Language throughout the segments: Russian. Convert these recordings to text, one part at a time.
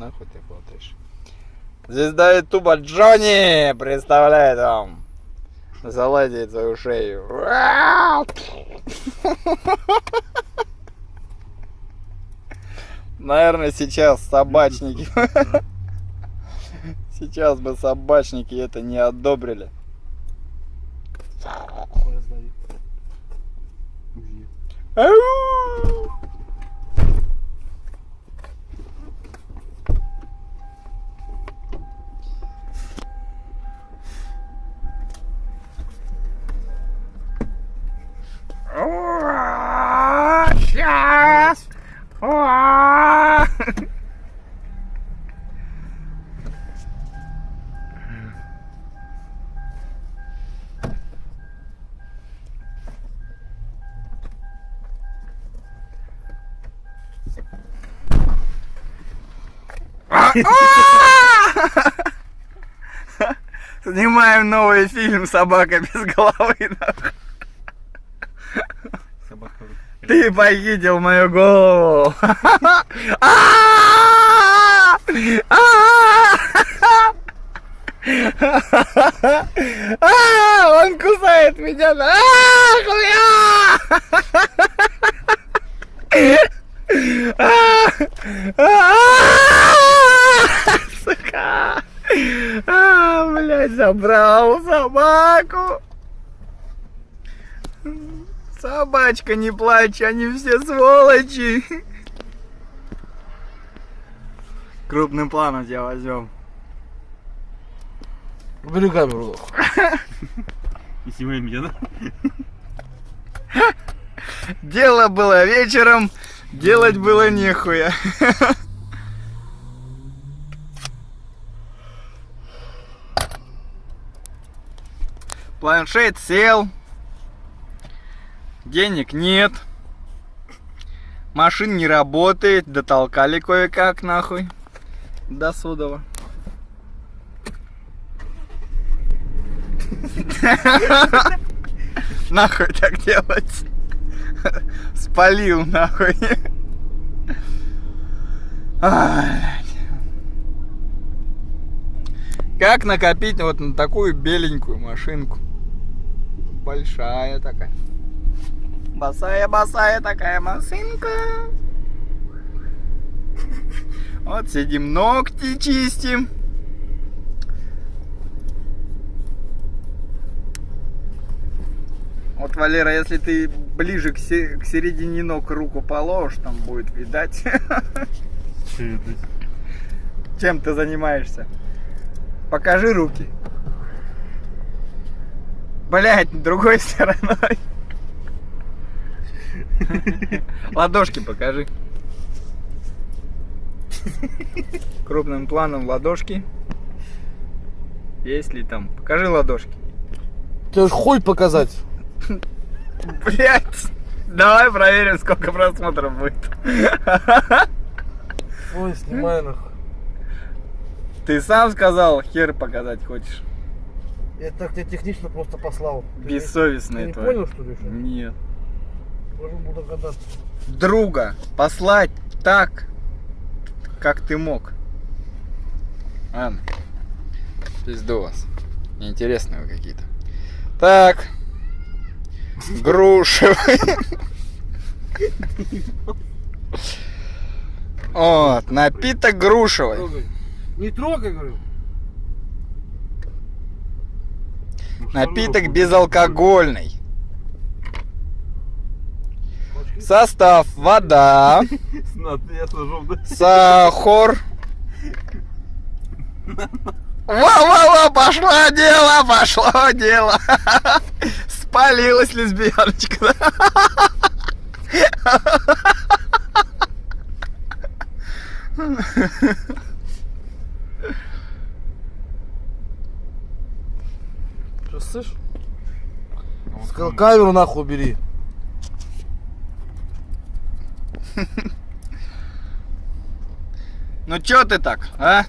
Нахуй ты фотоешь. Звезда Ютуба Джонни представляет вам. Заладит свою шею. Наверное, сейчас собачники. Сейчас бы собачники это не одобрили. Ау! Снимаем новый фильм «Собака без головы». Ты похитил мою голову. А! Он кусает меня. А, хуя! А! А! Сука! А, блядь, забрал собаку. Собачка, не плачь, они все сволочи. Крупным планом тебя возьмем. Убери камеру. И снимай меня, да? Дело было вечером, делать было нехуя. Планшет сел. Денег нет. Машин не работает. Дотолкали кое-как нахуй. До Судова. Нахуй так делать. Спалил нахуй. Как накопить вот на такую беленькую машинку? Большая такая. Босая-босая такая машинка. Вот сидим, ногти чистим. Вот, Валера, если ты ближе к, се- к середине ног руку положишь, там будет видать, чем ты занимаешься. Покажи руки. Блять, другой стороной. Ладошки покажи. Крупным планом ладошки. Есть ли там? Покажи ладошки. Тебе ж хуй показать. Блять. Давай проверим, сколько просмотров будет. Ой, снимай нахуй. Ты сам сказал, хер показать хочешь. Я так тебя технично просто послал. Ты Бессовестный Ты не твой. понял, что ли? Нет. Друга послать так, как ты мог. Ладно. Пизду вас. Неинтересные вы какие-то. Так. Грушевый. Вот, напиток грушевый. Не трогай, говорю. Напиток безалкогольный. Состав вода, сахар. Во-во-во, пошло дело, пошло дело. Спалилась лесбияночка. Что, слышь? Сказал, камеру нахуй убери. Ну чё ты так, а?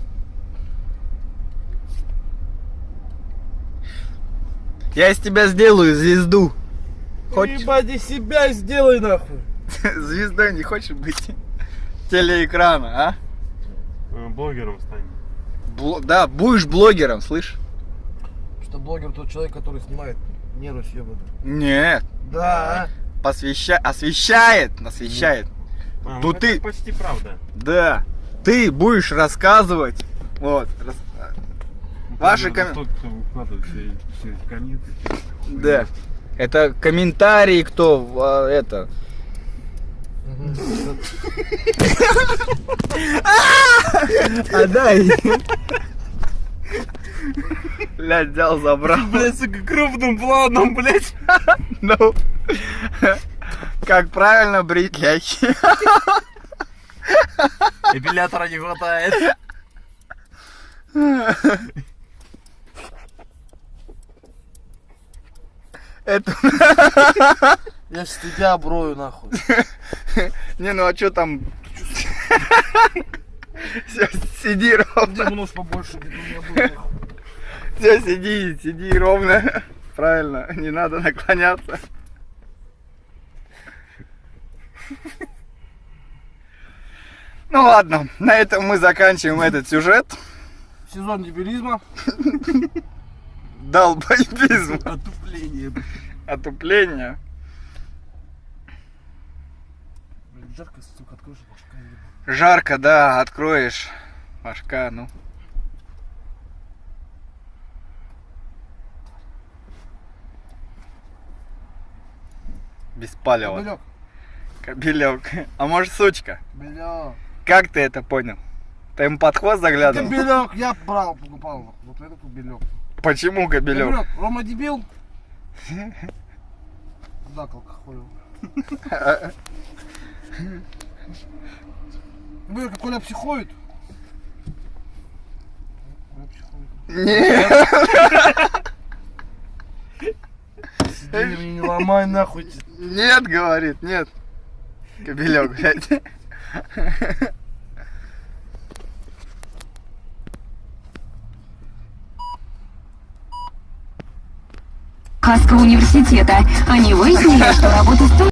Я из тебя сделаю звезду. Хочешь? Ебать, из себя сделай нахуй. Звездой не хочешь быть телеэкрана, а? А, блогером стань. Бло- Да, будешь блогером, слышь? Что блогер тот человек, который снимает нервы съебаны. Нет, Да. посвяща... освещает, освещает. А, Ну это ты- почти правда. Да, ты будешь рассказывать. Вот. рас- Ваши Надо ком- Тот, кто выкладывает все, все эти комменты. Да. Это комментарии, кто а, это. А дай. Блядь, взял, забрал. Блять, сука, крупным планом, блять. Ну, как правильно брить ляхи. Эпилятора не хватает. Это... Я ж тебя оброю нахуй. Не, ну а что там? Все, сиди ровно. Где нож побольше. Все, сиди, сиди ровно. Правильно, не надо наклоняться. Ну ладно, на этом мы заканчиваем этот сюжет. Сезон дебилизма. Долбоебизм. Отупление. Отупление. Блин, жарко, сука, откроешь башка ебаная. Жарко, да, откроешь. Башка, ну. Беспалево. Кобелек. Кобелек. А может сучка? Бля. Как ты это понял? Ты ему под хвост заглядывал? Кобелек, я брал, покупал. Вот этот кобелек. Почему кобелек? Кобелек, Рома дебил. Да, как хуй. Кобелек, Коля психует. Коля психует. Нет. Сиди, не ломай нахуй. Нет, говорит, нет. Кобелек, блядь. Хаска университета. Они выяснили, что работа студентов